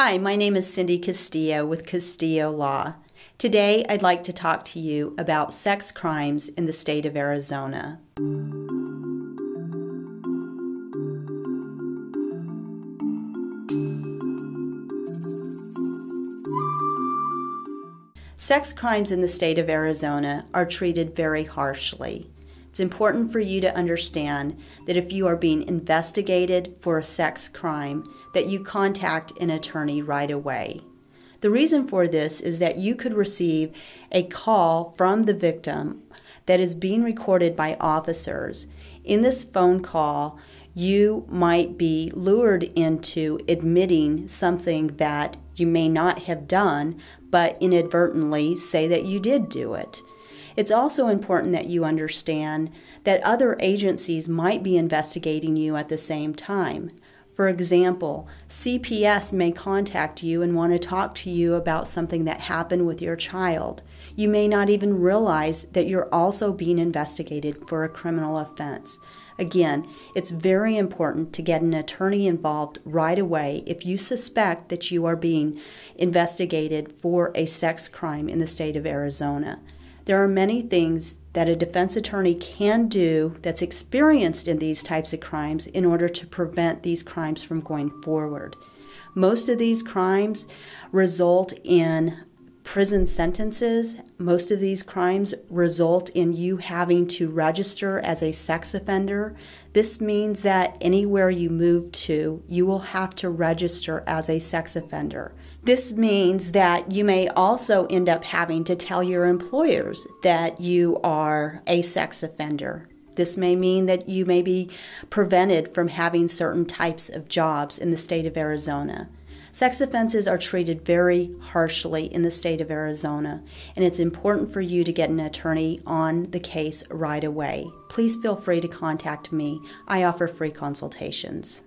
Hi, my name is Cindy Castillo with Castillo Law. Today I'd like to talk to you about sex crimes in the state of Arizona. Sex crimes in the state of Arizona are treated very harshly. It's important for you to understand that if you are being investigated for a sex crime, that you contact an attorney right away. The reason for this is that you could receive a call from the victim that is being recorded by officers. In this phone call, you might be lured into admitting something that you may not have done, but inadvertently say that you did do it. It's also important that you understand that other agencies might be investigating you at the same time. For example, CPS may contact you and want to talk to you about something that happened with your child. You may not even realize that you're also being investigated for a criminal offense. Again, it's very important to get an attorney involved right away if you suspect that you are being investigated for a sex crime in the state of Arizona. There are many things that a defense attorney can do that's experienced in these types of crimes in order to prevent these crimes from going forward. Most of these crimes result in prison sentences. Most of these crimes result in you having to register as a sex offender. This means that anywhere you move to, you will have to register as a sex offender. This means that you may also end up having to tell your employers that you are a sex offender. This may mean that you may be prevented from having certain types of jobs in the state of Arizona. Sex offenses are treated very harshly in the state of Arizona, and it's important for you to get an attorney on the case right away. Please feel free to contact me. I offer free consultations.